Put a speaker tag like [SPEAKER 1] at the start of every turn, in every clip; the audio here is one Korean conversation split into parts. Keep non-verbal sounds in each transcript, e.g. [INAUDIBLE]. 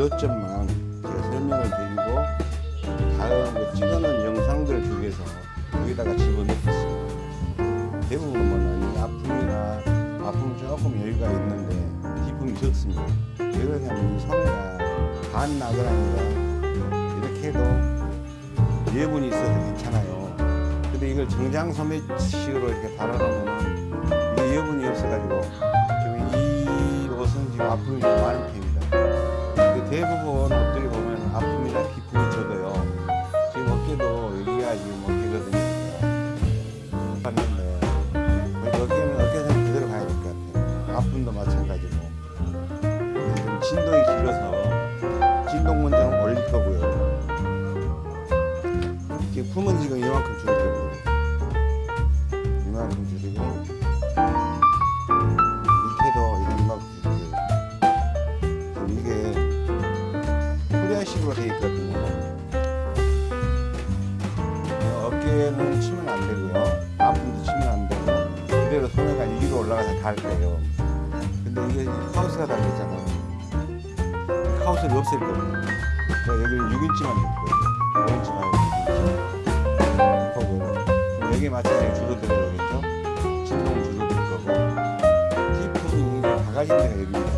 [SPEAKER 1] 요점만 제가 설명을 드리고 다음 그 찍어놓은 영상들을 주위에서 여기다가 집어넣겠습니다. 대부분은 이 아픔이나 아픔 조금 여유가 있는데 기쁨이 적습니다. 왜 그러냐면 이 소매가 반 나그라니까 이렇게 해도 예분이 있어서 괜찮아요. 근데 이걸 정장 소매식으로 이렇게 달아놓으면 예분이 없어가지고 지금 이 옷은 지금 아픔이 좀 많은 편 어깨는 치면 안 되고요. 아픔도 치면 안 되고 그대로 소매가 위로 올라가서 닿을 거예요. 근데 이게 하우스가 달렸잖아요. 하우스를 없앨 겁니다. 그래서 여기는 6인치만 될 거예요. 5인치 말고 6인치. 혹은 여기에 맞춰서 줄어들어야겠죠. 진동 줄어들 거고 뒷품이 바가지 데가 여기입니다.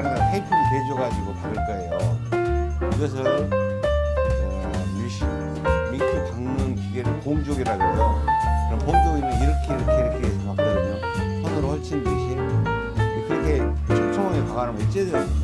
[SPEAKER 1] 안에다 테이프를 대줘가지고 박을 거예요. 이것을 어, 미시, 민크 박는 기계를 봉족이라고 해요. 그럼 봉족이는 이렇게 이렇게 이렇게 해서 박거든요. 손으로 헐친 듯이 그렇게 촘촘하게 박아놓으면 찢어집니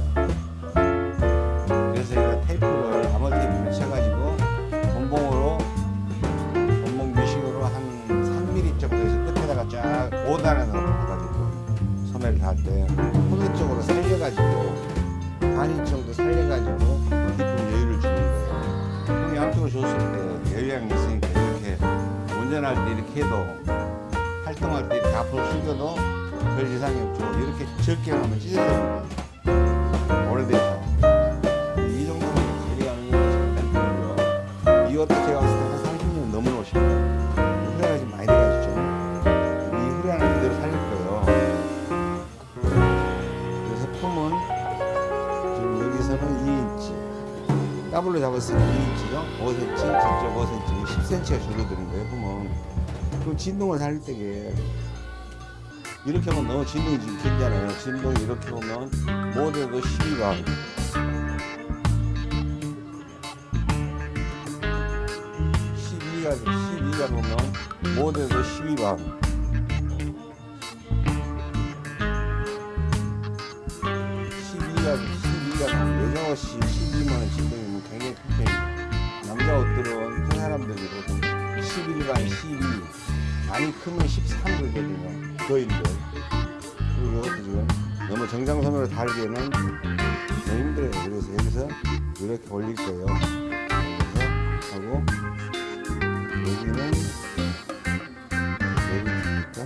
[SPEAKER 1] 2인치 더블로 잡았을 때 2인치죠 5cm 저쪽 5cm 10cm가 줄어드는 거예요 품은 그럼 진동을 살릴 때게 이렇게 하면 너무 진동이 지금 길잖아요. 진동이 이렇게 오면 모델도 12방 12가 12가 보면 모델도 12방 달기에는 너무 힘들어요. 그래서 여기서 이렇게 올릴 거예요. 그래서 하고 여기는 여기니까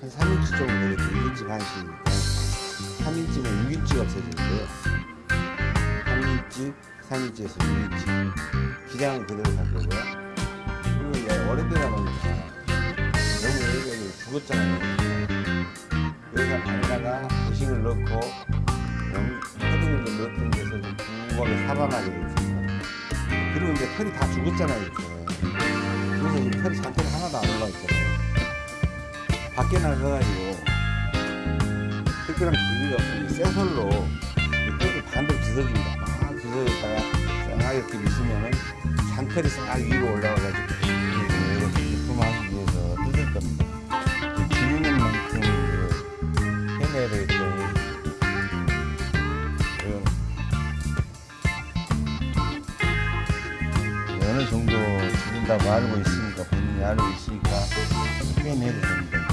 [SPEAKER 1] 한 3인치 정도 되겠죠. 2인치 반씩이니까 3인치면 6인치가 없어지는데요. 3인치, 3인치에서 6인치. 기장은 그대로 갈 거고요. 그리고 오래되다 보니까 너무 여기가 죽었잖아요. 이제 털이 다 죽었잖아요. 이렇게. 그래서 이 털이 잔털이 하나도 안 올라와 있잖아요. 밖에 나가가지고 특별한 기기가 없이 쇠솔로 이 털을 반대로 뒤져줍니다. 막 뒤져줬다가 싹 이렇게 미시면은 잔털이 싹 위로 올라와가지고 줄인다고 알고 있으니까 본인이 알고 있으니까 표현해도 됩니다.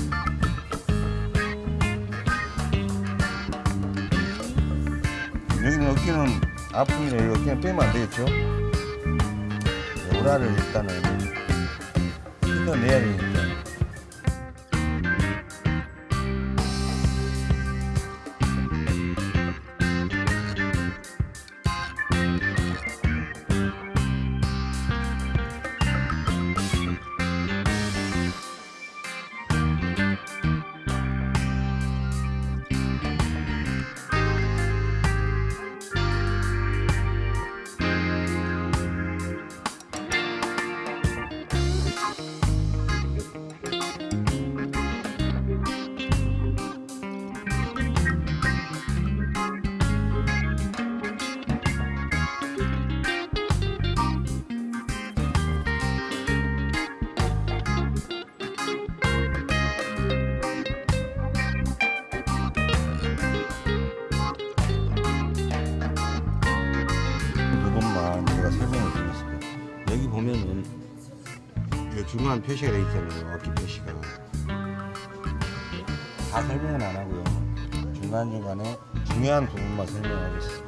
[SPEAKER 1] 여기는 어깨는 아픔이라 이 어깨는 빼면 안 되겠죠? 오라를 일단은 뜯어내야 되니까. 표시가 돼 있잖아요. 어깨 표시가. 다 설명은 안 하고요. 중간중간에 중요한 부분만 설명하겠습니다.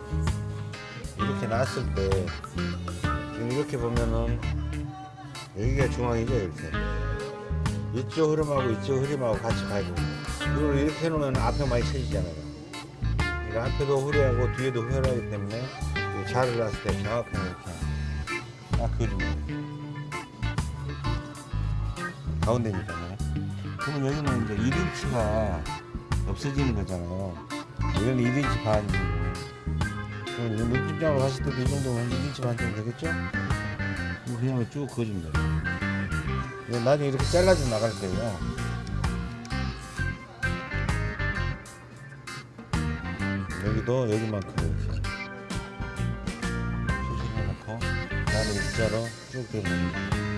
[SPEAKER 1] 이렇게 놨을 때 지금 이렇게 보면은 여기가 중앙이죠 이렇게 이쪽 흐름하고 이쪽 흐름하고 같이 돼요 이걸 이렇게 해놓으면 앞에 많이 쳐지잖아요 그러니까 앞에도 후려하고 뒤에도 후려하기 때문에 이 자를 놨을 때 정확하게 이렇게 딱 돼요 가운데니까요. 그러면 여기는 이제 1인치가 없어지는 거잖아요. 이건 1인치 반이고 그럼 이거 눈집장으로 갔을 때도 이 정도면 1인치 반 정도 되겠죠? 뭐 그냥 쭉 돼요 이거 나중에 이렇게 잘라서 나갈 거예요. 여기도 여기만큼 이렇게. 수술해놓고 나는 일자로 쭉 대면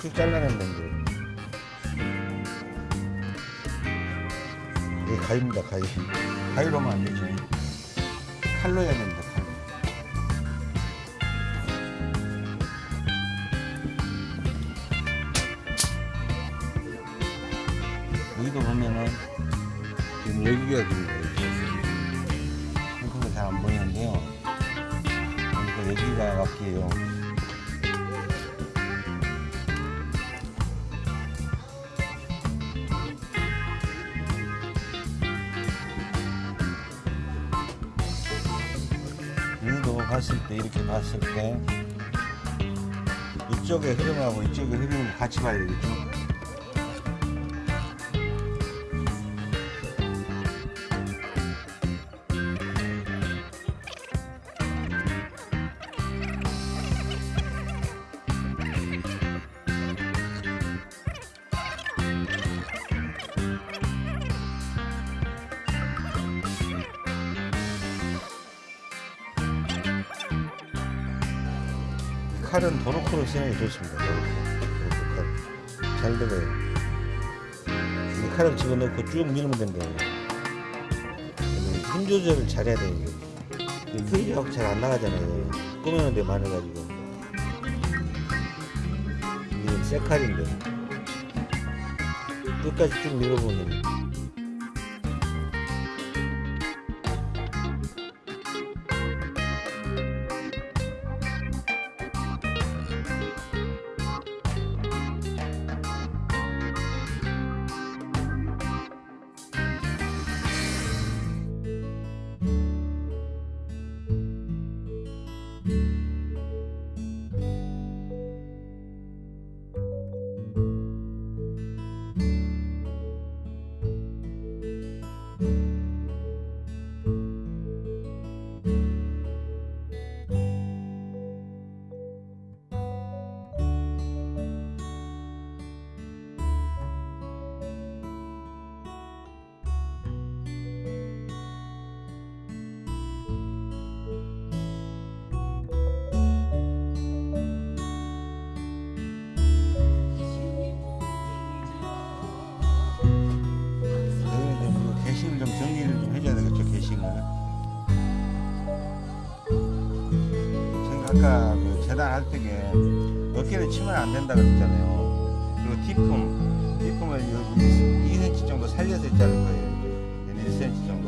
[SPEAKER 1] 쭉 잘라내면 돼요 이게 가위입니다 가위. 가위로 하면 안 되죠 칼로 해야 됩니다 칼로. 여기도 보면은 지금 여기가 지금 한국은 잘안 보이는데요. 그러니까 여기가 맞게요 봤을 때 이쪽의 흐름하고 이쪽의 흐름을 같이 봐야 되겠죠 좋습니다. 칼. 잘 들어요. 이 칼을 집어넣고 쭉 밀면 된대요. 힘 조절을 잘해야 돼요. 이게 휘적 잘안 나가잖아요. 꾸미는데 많아가지고. 이게 새 칼인데. 끝까지 쭉 밀어보면 여기 어깨를 치면 안 된다 그랬잖아요 그리고 뒷품을 여기 2cm 정도 살려서 자를 거예요 이렇게 1cm 정도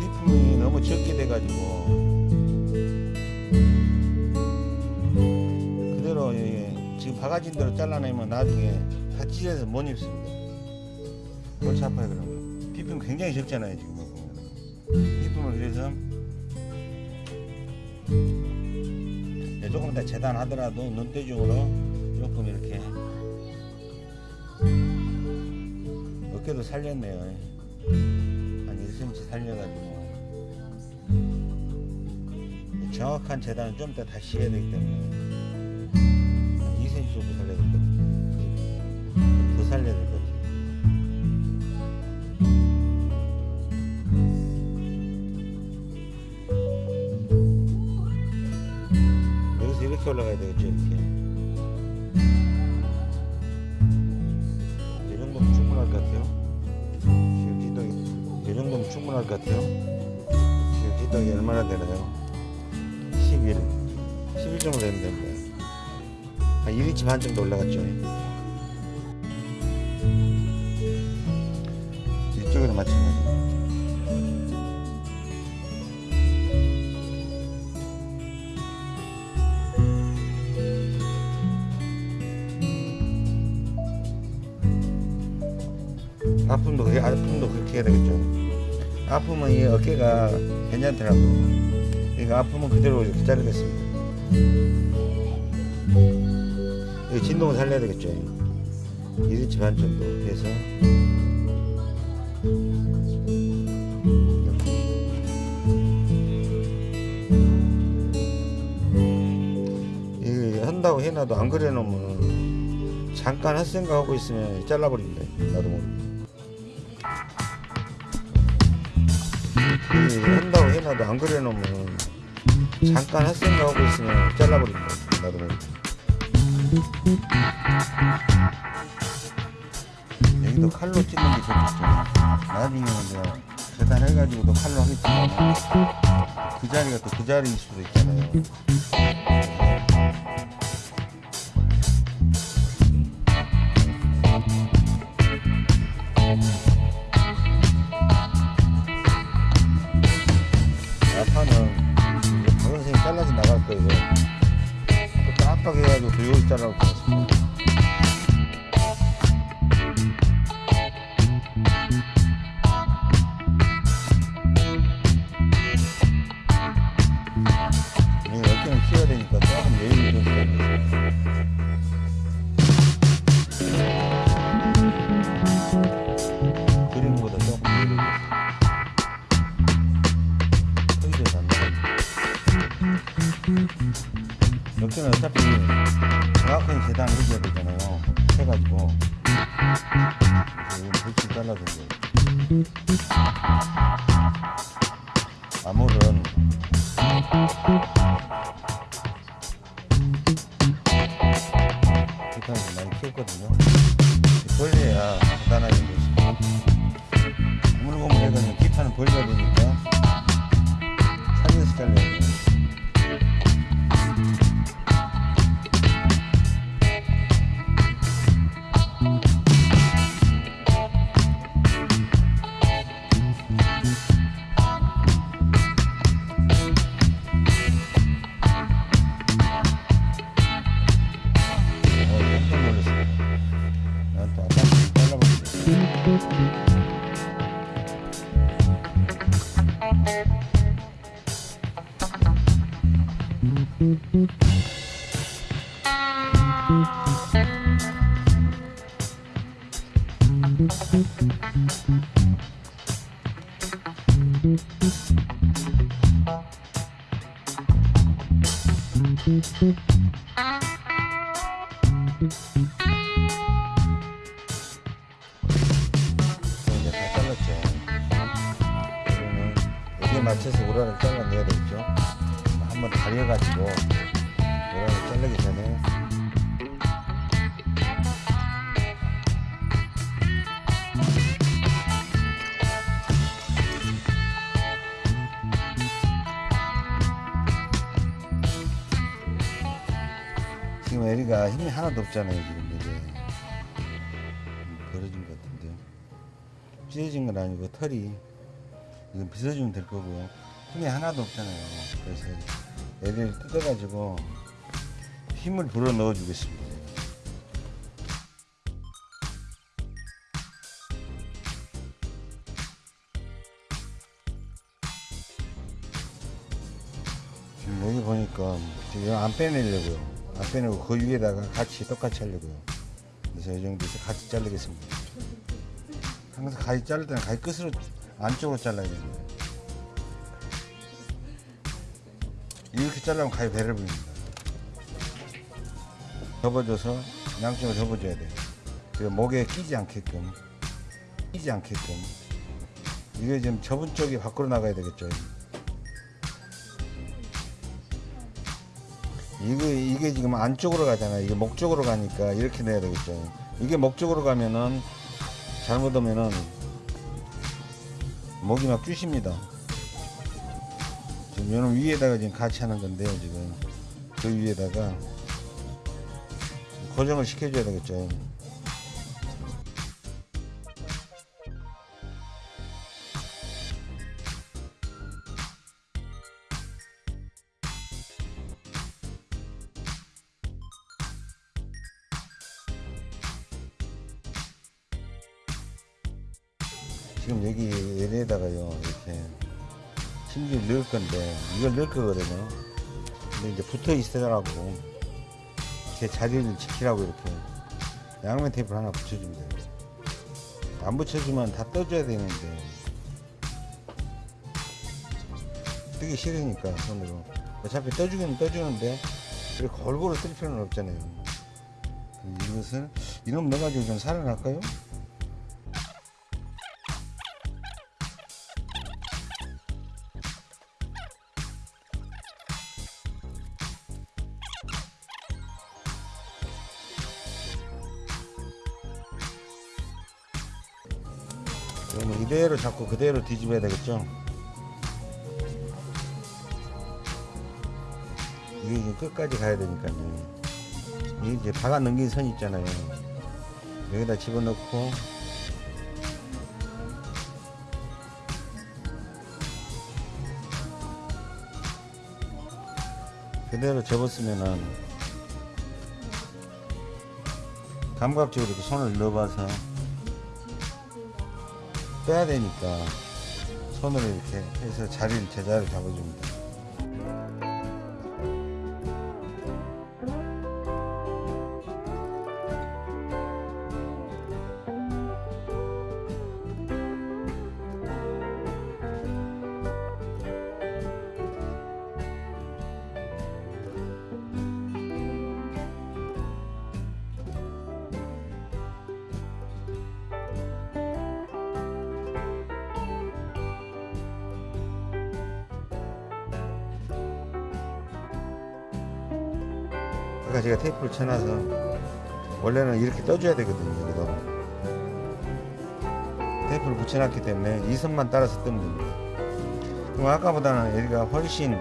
[SPEAKER 1] 뒷품이 너무 적게 돼 가지고 그대로 예, 지금 바가진 대로 잘라내면 나중에 다 찢어서 못 입습니다. 골치 아파요 그러면. 비품 굉장히 적잖아요 지금. 비품을 그래서 예, 조금 더 재단하더라도 눈대중으로 조금 이렇게. 어깨도 살렸네요. 한 1cm 살려가지고. 정확한 재단은 좀 이따 다시 해야 되기 때문에 반 정도 올라갔죠 이쪽에도 마찬가지 아픔도 아픔도 그렇게 해야 되겠죠. 아프면 이 어깨가 괜찮더라고요. 그러니까 아프면 그대로 이렇게 자르겠습니다. 이 진동을 살려야 되겠죠. 1인치 반 정도 해서 이렇게. 이 한다고 해놔도 안 그래 놓으면 잠깐 할 생각하고 있으면 잘라버린다. 나도 모르게. 이 한다고 해놔도 안 그래 놓으면 잠깐 할 생각하고 있으면 잘라버린다. 나도 모르게. 여기도 칼로 찌는 게 좋겠죠. 나중에는 내가 재단해가지고도 칼로 하겠지만 그 자리가 또 그 자리일 수도 있잖아요. 어깨는 어차피 정확하게 재단을 해줘야 되잖아요. 해가지고. 이거 불치 잘라준 거예요. 아몰은 기타를 많이 키웠거든요. 벌려야 간단하게. 고물고물해가지고 기타는 벌려야 되니까 살려서 잘라야 돼요. 맞춰서 우라를 잘라내야 되겠죠. 한번 다려가지고 우라를 자르기 전에. 지금 에리가 힘이 하나도 없잖아요 지금 이게. 음, 벌어진 것 같은데요 찢어진 건 아니고 털이 이건 빗어주면 될 거고요. 힘이 하나도 없잖아요. 그래서 애를 뜯어가지고 힘을 불어 넣어 주겠습니다. 여기 보니까 지금 안 빼내려고요. 안 빼내고 그 위에다가 같이 똑같이 하려고요. 그래서 이 정도에서 같이 자르겠습니다. 항상 가위 자를 때는 가위 끝으로 안쪽으로 잘라야 됩니다. 이렇게 자르면 가위 배를 부립니다. 접어줘서 양쪽을 접어줘야 돼요. 목에 끼지 않게끔 끼지 않게끔 이게 지금 접은 쪽이 밖으로 나가야 되겠죠. 이게 이게 지금 안쪽으로 가잖아요. 이게 목 쪽으로 가니까 이렇게 내야 되겠죠. 이게 목 쪽으로 가면은 잘못하면은 목이 막 끼십니다.
[SPEAKER 2] 지금 요놈 위에다가 지금 같이 하는 건데요 지금 그 위에다가 고정을 시켜줘야 되겠죠 이걸 넣을 거거든요. 근데 이제 붙어 있으라고 제 자리를 지키라고 이렇게 양면 테이프를 하나 돼요 안 붙여주면 다 떠줘야 되는데 뜨기 싫으니까 손으로. 어차피 떠주기는 떠주는데 그렇게 골고루 쓸 필요는 없잖아요. 이것을 이놈 넣어가지고 좀 살아날까요? 잡고 그대로 뒤집어야 되겠죠? 이게 이제 끝까지 가야 되니까요. 이게 이제 박아 넘긴 선 있잖아요. 여기다 집어넣고 그대로 접었으면은 감각적으로 이렇게 손을 넣어봐서 빼야 되니까 손으로 이렇게 해서 자리를 제자를 잡아줍니다. 쳐놔서 원래는 이렇게 떠줘야 되거든요. 여기도 테이프를 붙여놨기 때문에 이 선만 따라서 뜨면 됩니다. 그럼 아까보다는 여기가 훨씬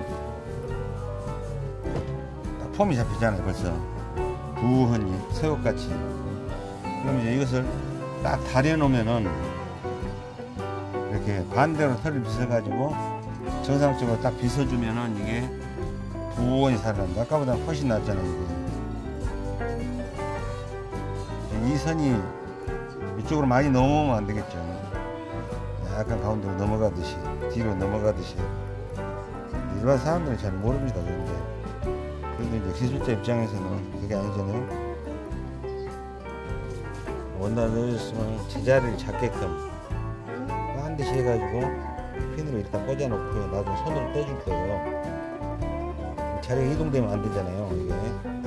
[SPEAKER 2] 딱 폼이 잡히잖아요. 벌써 부흔히 새우같이. 그럼 이제 이것을 딱 다려놓으면은 이렇게 반대로 털을 빗어가지고 정상적으로 딱 빗어주면은 이게 부원이 살아난다. 아까보다 훨씬 낫잖아요. 이게. 이 선이 이쪽으로 많이 넘어오면 안 되겠죠. 약간 가운데로 넘어가듯이 뒤로 넘어가듯이 일반 사람들은 잘 모릅니다. 그런데 그래도 이제 기술자 입장에서는 그게 아니잖아요. 원단 넣어줬으면 제자리를 잡게끔 반드시 해가지고 핀으로 일단 꽂아놓고요. 나중에 손으로 떼줄 거예요. 자리가 이동되면 안 되잖아요. 이게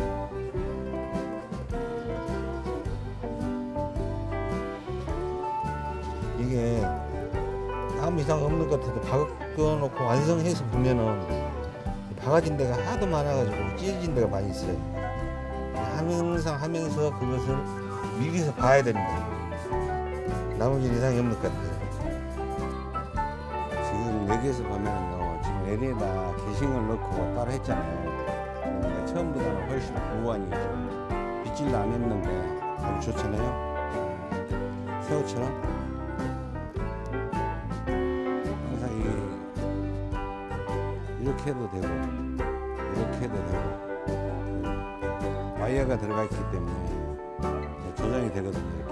[SPEAKER 2] 이상 없는 것 같아도 박아놓고 완성해서 보면은 박아진 데가 하도 많아가지고 찢어진 데가 많이 있어요. 항상 하면서 그것을 미리서 봐야 됩니다. 나머지 이상이 없는 것 같아요. 지금 여기에서 보면은요, 지금 LE에다 게싱을 넣고 따로 했잖아요. 그러니까 처음보다는 훨씬 보완이 좀 빗질도 안 했는데 아주 좋잖아요. 새우처럼. 이 이렇게 해도 되고 이렇게 해도 되고 와이어가 들어가 있기 때문에 조정이 되거든요.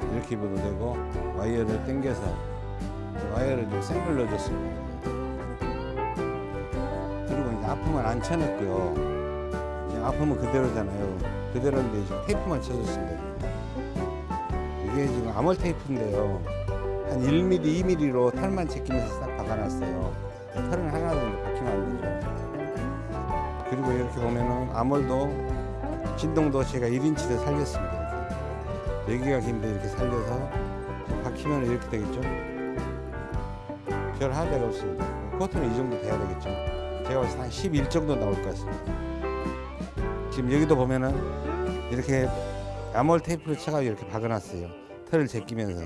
[SPEAKER 2] 이렇게 이렇게 입어도 되고 와이어를 당겨서 와이어를 좀 생글 넣어줬습니다. 그리고 이제 앞품은 안 쳐냈고요. 앞품은 그대로잖아요. 그대로인데 테이프만 쳐줬습니다. 이게 지금 암홀 테이프인데요. 한 1mm, 2mm로 털만 제끼면서 싹 박아놨어요. 털은 하나도 박히면 안 되죠. 그리고 이렇게 보면은 아몰도 진동도 제가 1인치를 살렸습니다. 여기가 긴데 이렇게 살려서 박히면 이렇게 되겠죠. 별 하자가 없습니다. 코트는 이 정도 돼야 되겠죠. 제가 봤을 때 한 11 정도 나올 것 같습니다. 지금 여기도 보면은 이렇게 아몰 테이프를 쳐가지고 이렇게 박아놨어요. 털을 제끼면서.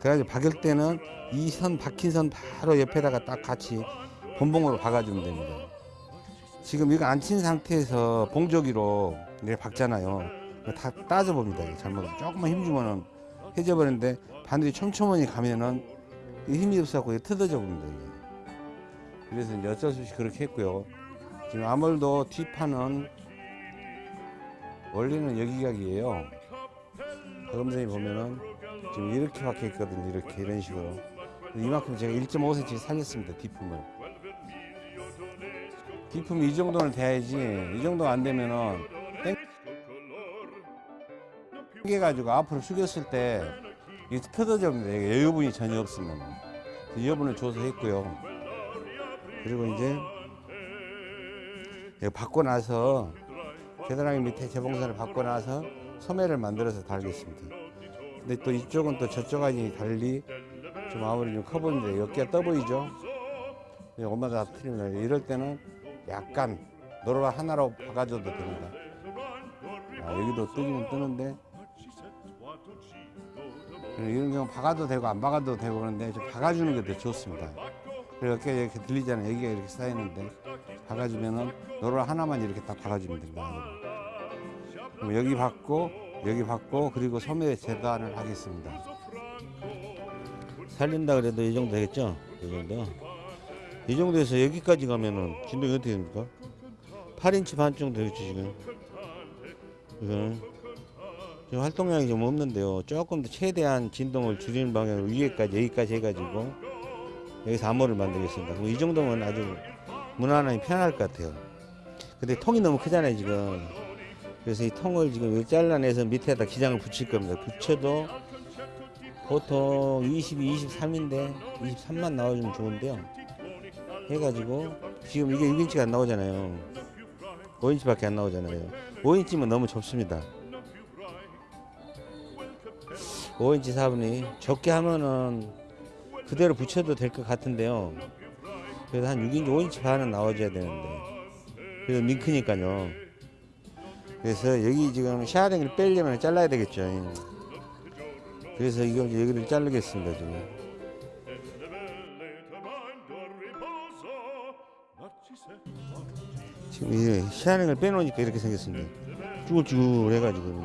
[SPEAKER 2] 그래가지고 박을 때는 이 선 박힌 선 바로 옆에다가 딱 같이 본봉으로 박아주면 됩니다. 지금 이거 안 친 상태에서 봉조기로 이렇게 박잖아요. 이거 다 따져봅니다. 잘못 조금만 힘주면은 해져버리는데 반드시 촘촘하게 가면은 이 힘이 없어갖고 뜯어져 봅니다. 그래서 이제 어쩔 수 없이 그렇게 했고요. 지금 아몰도 뒷판은 원래는 여기각이에요. 여러분들이 보면은 지금 이렇게 박혀 있거든요. 이렇게 이런 식으로. 이만큼 제가 1.5cm 살렸습니다. 뒷품을. 뒷품이 이 정도는 돼야지. 이 정도 안 되면은 땡겨가지고 앞으로 숙였을 때 이게 펴져집니다. 여유분이 전혀 없으면. 여유분을 줘서 했고요. 그리고 이제 받고 나서 계단하기 밑에 재봉선을 받고 나서 소매를 만들어서 달겠습니다. 근데 또 이쪽은 또 저쪽 아니 달리 좀 아무리 좀 커 보이는데 어깨가 떠 보이죠? 예, 엄마가 다 틀립니다. 이럴 때는 약간 노루발 하나로 박아줘도 됩니다. 아, 여기도 뜨기는 뜨는데 이런 경우 박아도 되고 안 박아도 되고 그런데 좀 박아주는 게 더 좋습니다. 어깨가 이렇게 들리잖아요. 여기가 이렇게 쌓이는데 박아주면은 노루 하나만 이렇게 딱 박아주면 됩니다. 여기 받고 여기 받고 그리고 소매 재단을 하겠습니다.
[SPEAKER 3] 살린다 그래도 이 정도 되겠죠? 이 정도. 이 정도에서 여기까지 가면은 진동이 어떻게 됩니까? 8인치 반 정도 되겠죠 지금. 이거는 지금 활동량이 좀 없는데요. 조금 더 최대한 진동을 줄이는 방향으로 위에까지 여기까지 해가지고 여기서 암호를 만들겠습니다. 그럼 이 정도면 아주 무난하니 편할 것 같아요. 근데 통이 너무 크잖아요 지금. 그래서 이 통을 지금 여기 잘라내서 밑에다 기장을 붙일 겁니다. 붙여도 보통 22, 23인데 23만 나와주면 좋은데요. 해가지고 지금 이게 6인치가 안 나오잖아요. 5인치밖에 안 나오잖아요. 5인치면 너무 좁습니다. 5인치 사분이 적게 하면은 그대로 붙여도 될 것 같은데요. 그래도 한 6인치, 5인치 반은 나와줘야 되는데. 그래도 밍크니까요. 그래서 여기 지금 샤링을 빼려면 잘라야 되겠죠. 그래서 이걸 여기를 자르겠습니다 지금. 지금 이게 샤링을 빼놓으니까 이렇게 생겼습니다. 쭈글쭈글 해가지고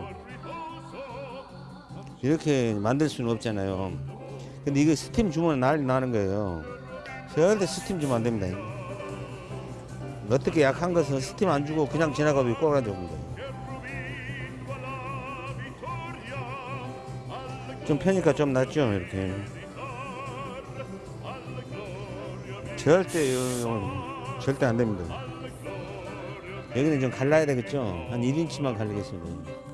[SPEAKER 3] 이렇게 만들 수는 없잖아요. 근데 이거 스팀 주면 난리 나는 거예요. 절대 스팀 주면 안 됩니다. 어떻게 약한 것은 스팀 안 주고 그냥 지나가도 꼬라져 옵니다. 좀 펴니까 좀 낫죠 이렇게. 절대 요- 절대 안 됩니다. 여기는 좀 갈라야 되겠죠? 한 1인치만 갈리겠습니다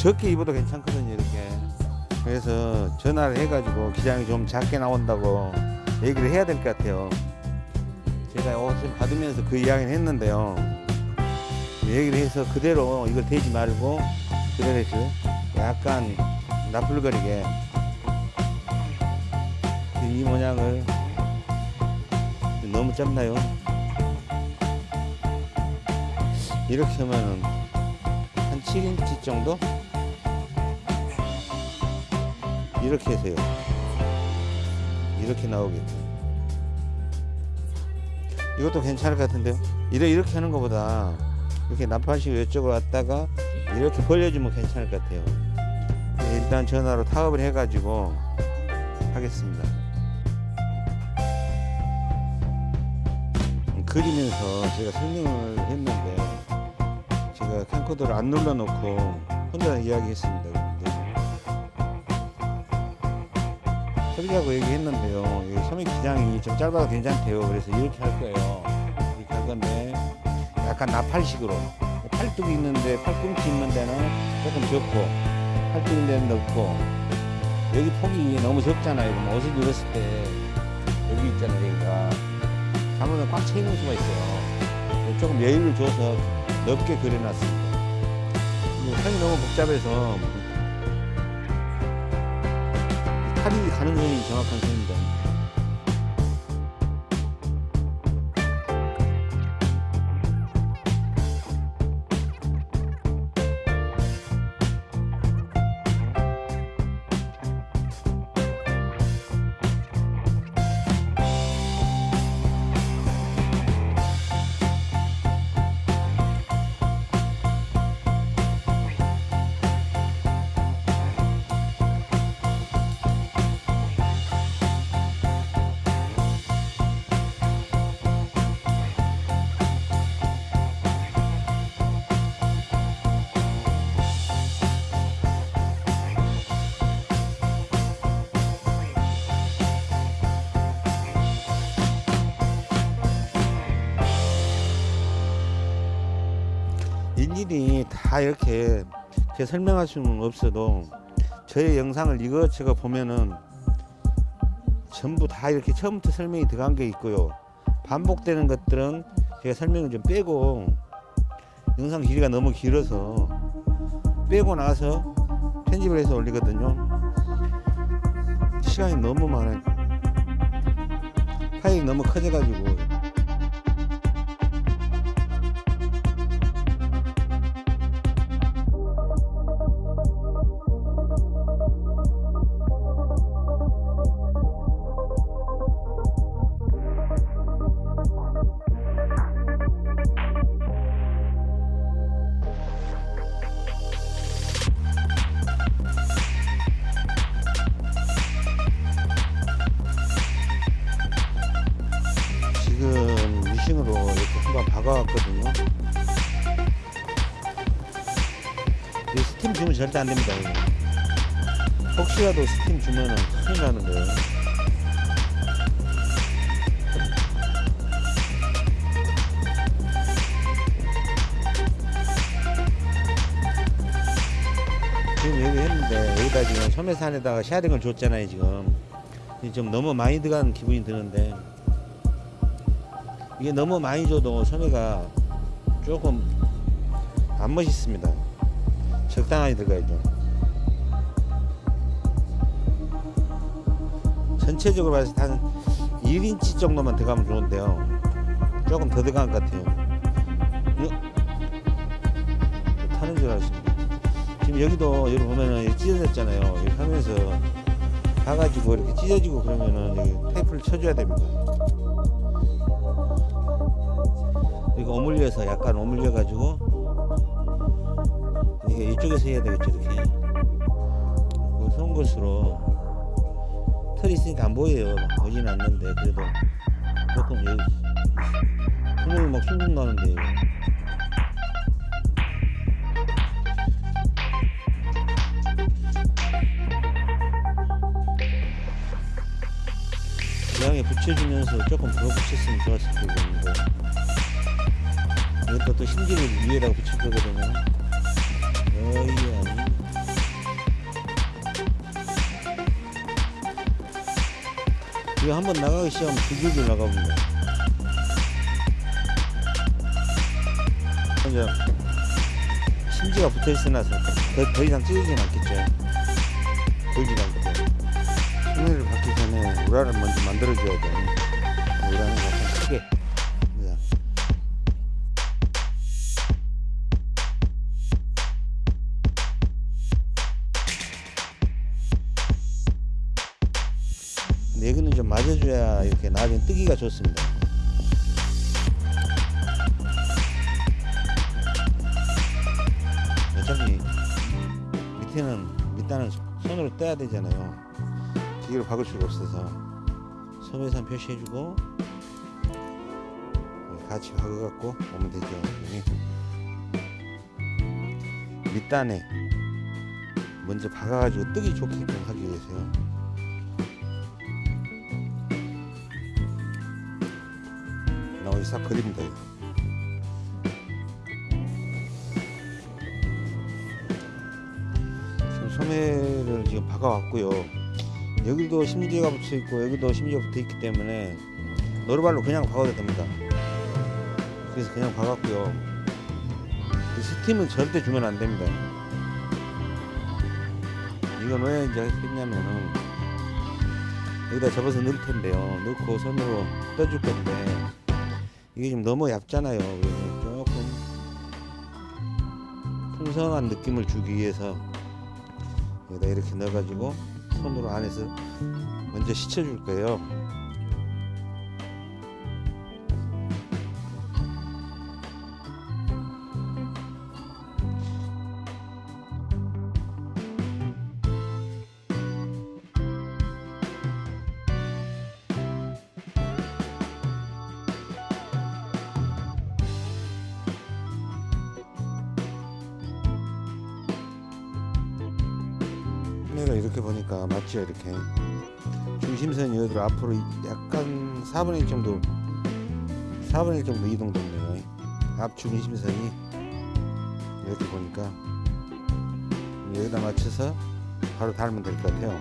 [SPEAKER 3] 적게 입어도 괜찮거든요 이렇게 그래서 전화를 해가지고 기장이 좀 작게 나온다고 얘기를 해야 될 것 같아요 제가 옷을 받으면서 그 이야기는 했는데요 얘기를 해서 그대로 이걸 대지 말고 그대로 해서 약간 나풀거리게 이 모양을 너무 짧나요? 이렇게 하면은 한 7인치 정도? 이렇게 해서요. 이렇게 나오겠죠. 이것도 괜찮을 것 같은데요. 이래 이렇게 하는 것보다 이렇게 나파시고 이쪽으로 왔다가 이렇게 벌려주면 괜찮을 것 같아요. 네, 일단 전화로 타업을 해 가지고 하겠습니다. 그리면서 제가 설명을 했는데 제가 캠코더를 안 눌러 놓고 혼자 이야기했습니다. 설계하고 얘기했는데요. 이 소매 기장이 좀 짧아도 괜찮대요. 그래서 이렇게 할 거예요. 이렇게 할 건데 약간 나팔식으로 팔뚝이 있는데 팔꿈치 있는 데는 조금 적고 팔뚝 있는 데는 넓고 여기 폭이 너무 적잖아요. 그럼 옷을 입었을 때 여기 있잖아요. 여기가 잘못하면 꽉차 있는 수가 있어요. 조금 여유를 줘서
[SPEAKER 2] 넓게 그려놨습니다. 선이 너무 복잡해서
[SPEAKER 3] 탈이 가는 선이 정확한 선입니다. 다 이렇게, 이렇게 설명할 수는 없어도 저의 영상을 이것저것 보면은 전부 다 이렇게 처음부터 설명이 들어간 게 있고요. 반복되는 것들은 제가 설명을 좀 빼고 영상 길이가 너무 길어서 빼고 나서 편집을 해서 올리거든요. 시간이 너무 많아요. 파일이 너무 커져 가지고 절대 안 됩니다. 이거. 혹시라도 스팀 주면은 큰일 나는 거예요. 지금 여기 했는데 여기다 지금 소매산에다가 샤링을 줬잖아요 지금 좀 너무 많이 들어간 기분이 드는데 이게 너무 많이 줘도 소매가 조금 안 멋있습니다. 적당하게 들어가야죠. 전체적으로 봤을 때 한 1인치 정도만 들어가면 좋은데요. 조금 더 들어간 것 같아요. 타는 줄 알았습니다. 지금 여기도 여기 보면은 찢어졌잖아요. 이렇게 하면서 가가지고 이렇게 찢어지고 그러면은 여기 테이프를 쳐줘야 됩니다. 이거 오물려서 약간 오물려 가지고 이쪽에서 해야 되겠죠 이렇게. 그 송곳으로. 털이 있으니까 안 보여요. 보지는 않는데 그래도. 조금 여기 구멍이 막 숭숭 나는데 이거. 고양이 붙여주면서 조금 더 붙였으면 좋았을 텐데 이것도 또 심지를 위에다가 붙일 거거든요. 이거 한번 나가기 시작하면 줄줄줄 나가봅니다. 먼저 심지가 붙어 있어놔서 더, 더 이상 찢어지진 않겠죠. 보이지도 않거든. 소매를 받기 전에 우라를 먼저 만들어줘야 돼. 우 좋습니다. 어차피 밑에는 밑단은 손으로 떼야 되잖아요. 기계로 박을 수가 없어서 소매산 표시해주고 같이 박아갖고 오면 되죠. 밑단에 먼저 박아가지고 뜨기 좋게끔 하기 위해서요. 나머지 싹 그립니다. 지금 소매를 지금 박아왔고요. 여기도 심지가 붙어 있고 여기도 심지가 붙어 있기 때문에 노루발로 그냥 박아도 됩니다. 그래서 그냥 박았고요. 이 스팀은 절대 주면 안 됩니다. 이건 왜 이제 했냐면은 여기다 접어서 넣을 텐데요. 넣고 손으로 떠줄 건데 이게 지금 너무 얇잖아요. 조금 풍성한 느낌을 주기 위해서 여기다 이렇게 넣어가지고 손으로 안에서 먼저 씻어줄 거예요. 4분의 1 정도 4분의 1 정도 이동됐네요 앞 중심선이 이렇게 보니까 여기다 맞춰서 바로 달면 될 것 같아요.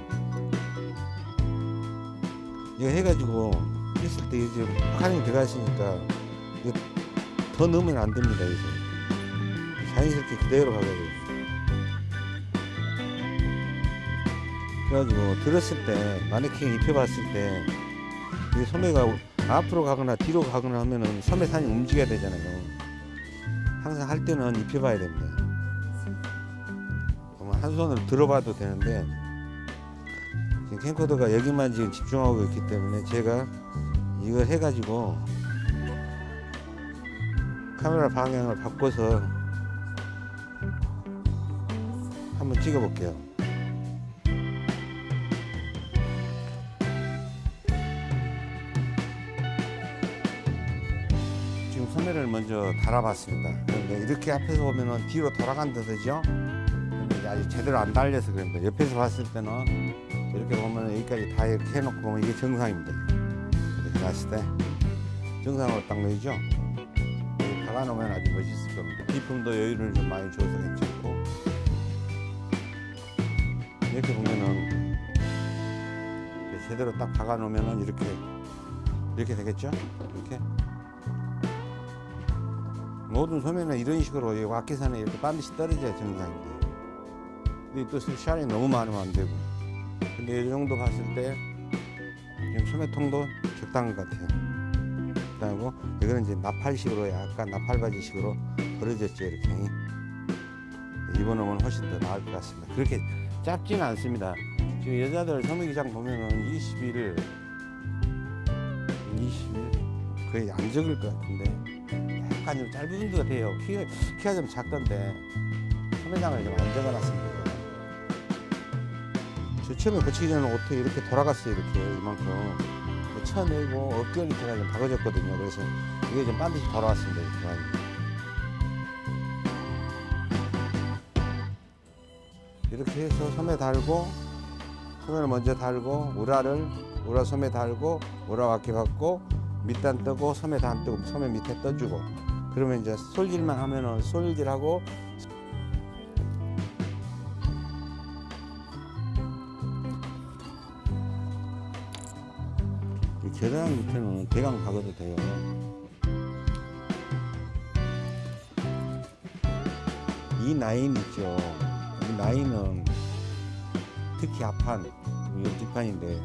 [SPEAKER 3] 이거 해가지고 했을 때 이제 카링이 들어가 있으니까 이거 더 넣으면 안 됩니다 이제. 자연스럽게 그대로 가가지고 그래가지고 들었을 때 마네킹 입혀봤을 때 이 소매가 앞으로 가거나 뒤로 가거나 하면은 소매산이 움직여야 되잖아요. 항상 할 때는 입혀봐야 됩니다. 그러면 한 손으로 들어봐도 되는데 지금 캠코더가 여기만 지금 집중하고 있기 때문에 제가 이거 해가지고 카메라 방향을 바꿔서 한번 찍어볼게요. 저 달아봤습니다. 그런데 이렇게 앞에서 보면은 뒤로 돌아간다 되죠? 근데 아직 제대로 안 달려서 그런데 옆에서 봤을 때는 이렇게 보면 여기까지 다 이렇게 해놓고 보면 이게 정상입니다. 이렇게 봤을 때 정상으로 딱 놓이죠? 여기 박아놓으면 아주 멋있을 겁니다. 비품도 여유를 좀 많이 줘서 괜찮고 이렇게 보면은 제대로 딱 박아놓으면은 이렇게 이렇게 되겠죠? 이렇게 모든 소매는 이런 식으로 이 와키산에 이렇게 반드시 떨어져야 정상인데. 근데 또 샤이 너무 많으면 안 되고. 근데 이 정도 봤을 때 지금 소매통도 적당한 것 같아요. 적당하고 이거는 이제 나팔식으로 약간 나팔바지식으로 벌어졌죠 이렇게. 입어놓으면 훨씬 더 나을 것 같습니다. 그렇게 짧지는 않습니다. 지금 여자들 소매기장 보면은 20일 20일? 거의 안 적을 것 같은데 좀 짧은 분도 같아요. 키가, 키가 좀 작던데 소매장을 좀안 적어놨습니다. 저 처음에 고치기 전에 어떻게 이렇게 돌아갔어요. 이렇게 이만큼 쳐내고 어깨 밑에가 좀 박아졌거든요. 그래서 이게 좀 반드시 돌아왔습니다. 이렇게. 이렇게 해서 소매 달고 소매를 먼저 달고 우라를 우라 소매 달고 우라 와키 받고 밑단 뜨고 소매 다안 뜨고 소매 밑에 떠주고 그러면 이제 솔질만 하면은 솔질하고 이 계단 밑에는 대강 박아도 돼요. 이 라인 있죠. 이 라인은 특히 앞판, 이 뒷판인데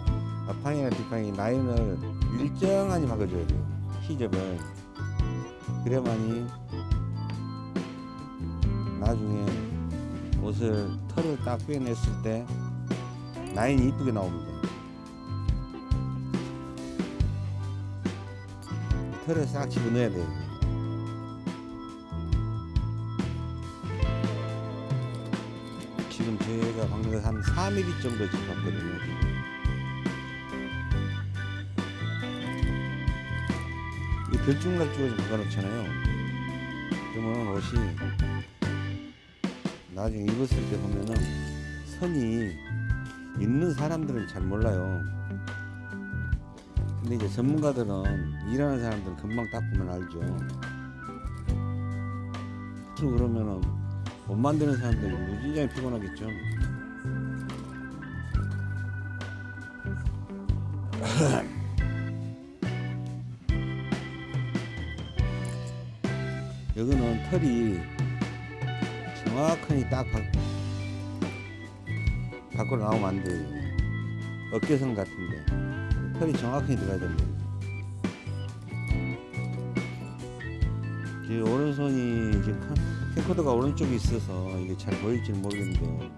[SPEAKER 3] 앞판이나 뒷판이 라인을 일정하니 박아줘야 돼요. 시접을. 그래야만이 나중에 옷을 털을 딱 빼냈을 때 라인이 이쁘게 나옵니다. 털을 싹 집어넣어야 돼요. 지금 제가 방금 한 4mm 정도 집었거든요. 좀 박아놓잖아요. 그러면 옷이 나중에 입었을 때 보면은 선이 있는 사람들은 잘 몰라요. 근데 이제 전문가들은 일하는 사람들은 금방 딱 보면 알죠. 또 그러면은 못 만드는 사람들이 무지장히 피곤하겠죠. [CLEARS THROAT] 털이
[SPEAKER 2] 정확하니 딱 밖, 밖으로 나오면 안 돼요. 어깨선 같은데 털이 정확하게 들어가야 됩니다. 지금 오른손이 지금 카- 캠코더가 오른쪽에 있어서 이게 잘 보일지는 모르겠는데요.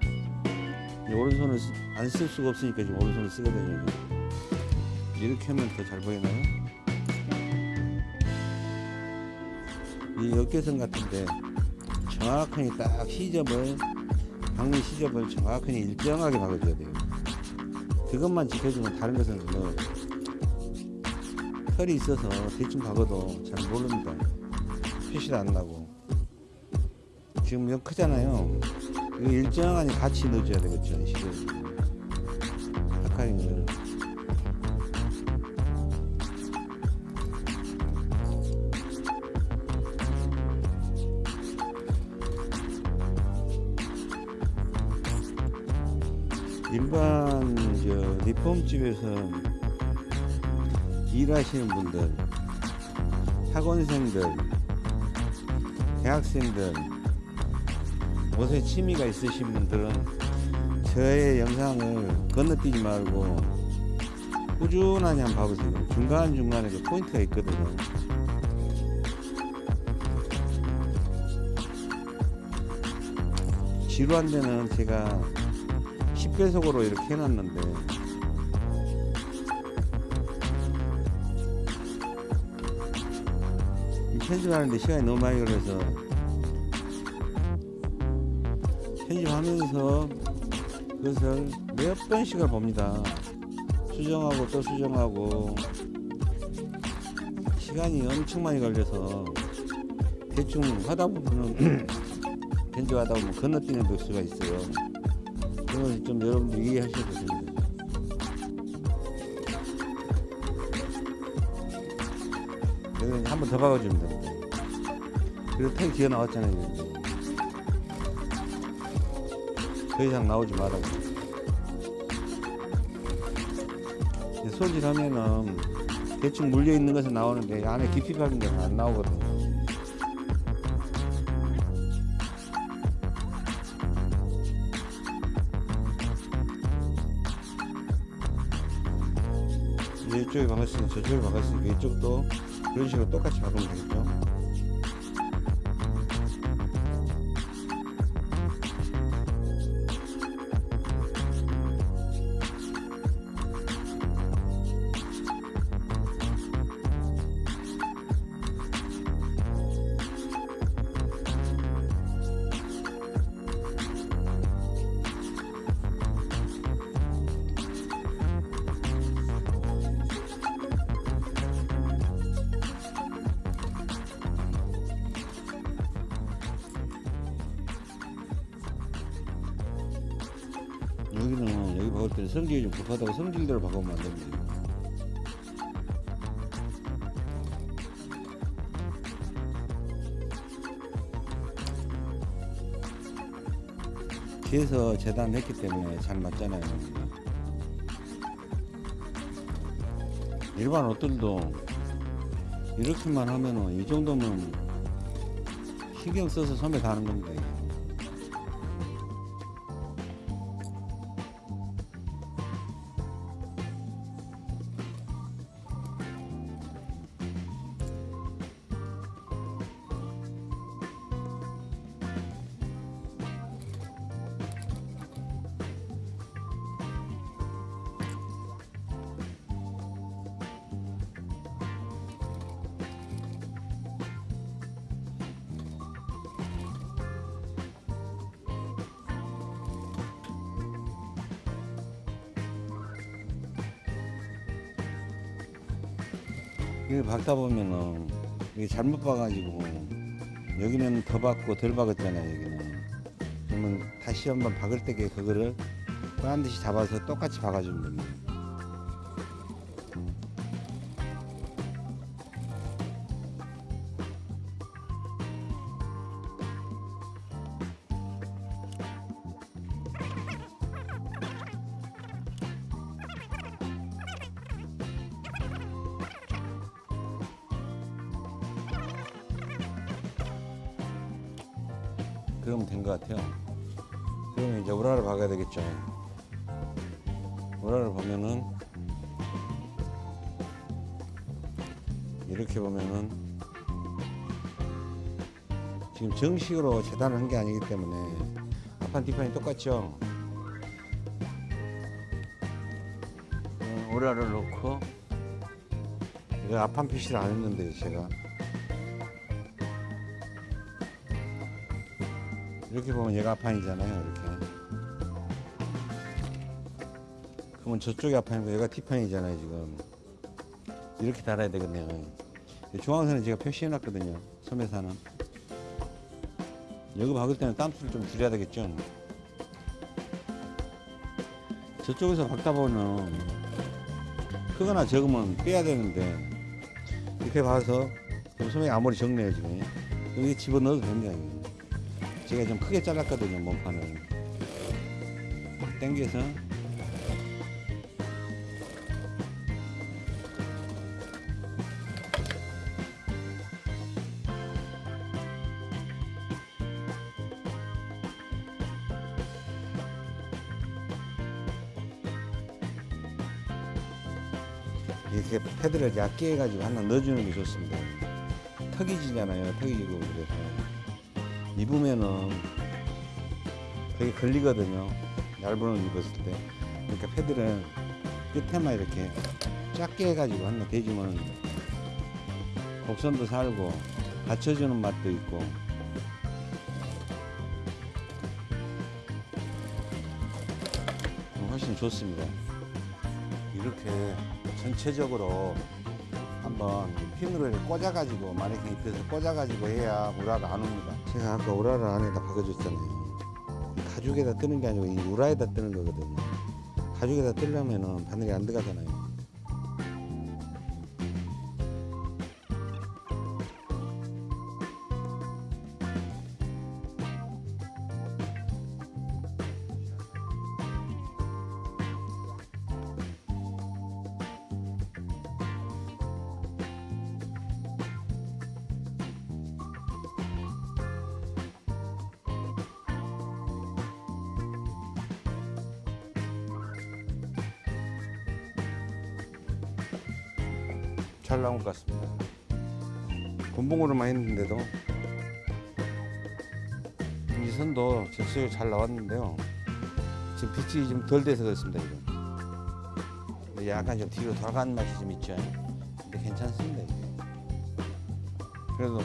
[SPEAKER 2] 이 오른손을 안 쓸 수가 없으니까 지금 오른손을 쓰거든요. 이렇게 하면 더 잘 보이나요? 이 어깨선 같은데 정확하게 딱 시접을 박는 시접을 정확하게 일정하게 박아줘야 돼요. 그것만 지켜주면 다른 것은 뭐 털이 있어서 대충 박아도 잘 모릅니다. 표시도 안 나고 지금 몇 크잖아요. 이거 일정하게 같이 넣어줘야 되겠죠. 시접 박하는 걸. 일반 저 리폼집에서 일하시는 분들, 학원생들, 대학생들, 옷에 취미가 있으신 분들은 저의 영상을 건너뛰지 말고 꾸준하게 한번 봐보세요. 중간중간에 그 포인트가 있거든요. 지루한 데는 제가 10배속으로 이렇게 해놨는데. 이 편집하는데 시간이 너무 많이 걸려서 편집하면서 그것을 몇 번씩을 봅니다. 수정하고 또 수정하고. 시간이 엄청 많이 걸려서 대충 하다 보면은 [CLEARS THROAT] 편집하다 보면 건너뛰는 복수가 있어요 그걸 좀 여러분들 이해하셔야 됩니다. 여기 한번 더 박아주면 됩니다. 그리고 털 기어 나왔잖아요. 더 이상 나오지 말라고. 이제 손질하면은 대충 물려 있는 것은 나오는데 안에 깊이 박은 데는 안 나오거든요. 저쪽에 박았으니까 이쪽도 그런 식으로 똑같이 박으면 되겠죠 뒤에서 재단했기 때문에 잘 맞잖아요. 일반 옷들도 이렇게만 하면은 이 정도면 신경 써서 소매 다는 겁니 다 이게. 이게 박다 보면은 이게 잘못 봐가지고 여기는 더 박고 덜 박았잖아요 여기는 그러면 다시 한번 박을 때 그거를 반드시 잡아서 똑같이 박아주면 됩니다 그러면 된 것 같아요. 그러면 이제 우라를 박아야 되겠죠. 우라를 보면은 이렇게 보면은 지금 정식으로 재단을 한 게 아니기 때문에 앞판 뒷판이 똑같죠. 어, 우라를 놓고 이거 앞판 표시를 안 했는데 제가 이렇게 보면 얘가 앞판이잖아요 이렇게. 그러면 저쪽이 앞판이고 얘가 뒷판이잖아요 지금. 이렇게 달아야 되겠네요. 중앙선은 제가 표시해 놨거든요 소매사는. 여기 박을 때는 땀수를 좀 줄여야 되겠죠? 저쪽에서 박다 보면 크거나 적으면 빼야 되는데 이렇게 봐서 소매가 아무리 적네요 지금. 여기 집어넣어도 됩니다. 제가 좀 크게 잘랐거든요 몸판을. 당겨서. 이렇게 패드를 얇게 해가지고 하나 넣어주는 게 좋습니다. 턱이 지잖아요 턱이 지고 그래서 입으면은 되게 걸리거든요. 얇은 옷 입었을 때. 그러니까 패드는 끝에만 이렇게 작게 해가지고 하나 대주면 곡선도 살고 받쳐주는 맛도 있고 훨씬 좋습니다. 이렇게 전체적으로 한번 핀으로 꽂아가지고 마네킹 입혀서 꽂아가지고 해야 우라가 안 옵니다. 제가 아까 우라를 안에다 박아줬잖아요. 가죽에다 뜨는 게 아니고 이 우라에다 뜨는 거거든요. 가죽에다 뜨려면은 바늘이 안 들어가잖아요. 덜 돼서 그렇습니다. 이건. 근데 약간 좀 뒤로 돌아간 맛이 좀 있죠. 근데 괜찮습니다. 이게. 그래도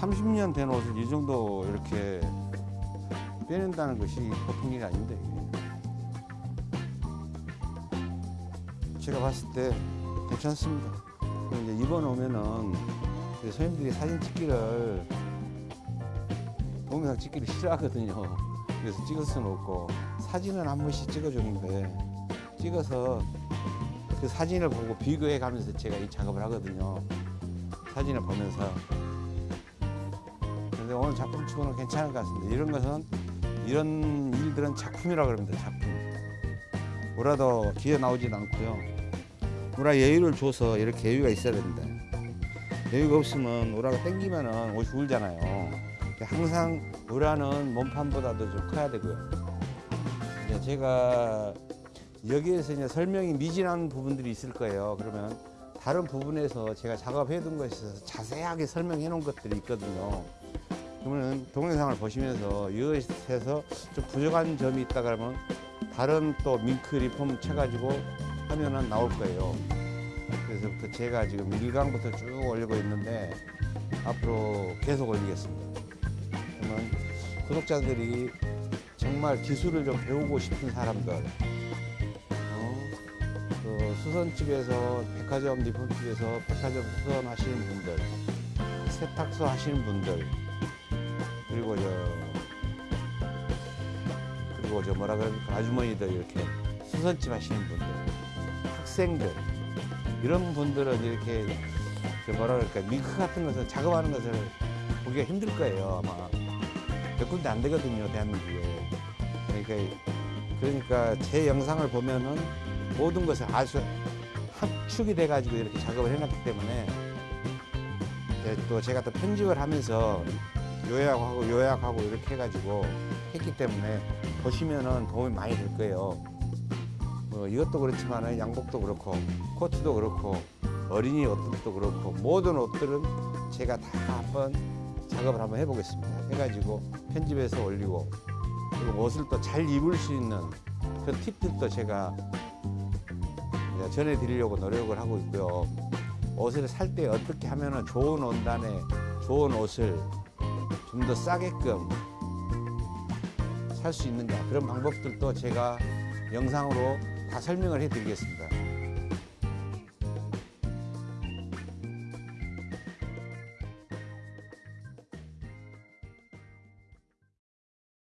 [SPEAKER 2] 30년 된 옷을 이 정도 이렇게 빼낸다는 것이 보통 일이 아닌데 이게. 제가 봤을 때 괜찮습니다. 이제 이번 오면은 손님들이 사진 찍기를 동영상 찍기를 싫어하거든요. 그래서 찍을 수는 없고 사진은 한 번씩 찍어주는데 찍어서 그 사진을 보고 비교해 가면서 제가 이 작업을 하거든요. 사진을 보면서. 근데 오늘 작품 치고는 괜찮은 것 같습니다. 이런 것은 이런 일들은 작품이라고 그럽니다. 작품. 뭐라도 기회 나오진 않고요. 우라 여유를 줘서 이렇게 여유가 있어야 된다. 여유가 없으면 우라가 땡기면은 옷이 울잖아요. 항상 우라는 몸판보다도 좀 커야 되고요. 제가 여기에서 이제 설명이 미진한 부분들이 있을 거예요. 그러면 다른 부분에서 제가 작업해 둔 것에 있어서 자세하게 설명해 놓은 것들이 있거든요. 그러면 동영상을 보시면서 이것에서 좀 부족한 점이 있다 그러면 다른 또 밍크 리폼 쳐가지고 하면은 나올 거예요. 그래서부터 제가 지금 1강부터 쭉 올리고 있는데 앞으로 계속 올리겠습니다. 그러면 구독자들이 정말 기술을 좀 배우고 싶은 사람들, 어, 그 수선집에서 백화점 리폼집에서 백화점 수선 하시는 분들, 세탁소 하시는 분들, 그리고 저 그리고 저 뭐라 그럴까? 아주머니들 이렇게 수선집 하시는 분들, 학생들 이런 분들은 이렇게 저 뭐라 그럴까 밍크 같은 것을 작업하는 것을 보기가 힘들 거예요 아마. 몇 군데 안 되거든요 대한민국에 그러니까 그러니까 제 영상을 보면은 모든 것을 아주 합축이 돼 가지고 이렇게 작업을 해놨기 때문에 또 제가 또 편집을 하면서 요약하고 요약하고 이렇게 해가지고 했기 때문에 보시면은 도움이 많이 될 거예요. 뭐 이것도 그렇지만은 양복도 그렇고 코트도 그렇고 어린이 옷들도 그렇고 모든 옷들은 제가 다 한번 작업을 한번 해보겠습니다. 해가지고 편집해서 올리고 옷을 또 잘 입을 수 있는 그 팁들도 제가 전해드리려고 노력을 하고 있고요. 옷을 살 때 어떻게 하면은 좋은 원단에 좋은 옷을 좀 더 싸게끔 살 수 있느냐 그런 방법들도 제가 영상으로 다 설명을 해드리겠습니다.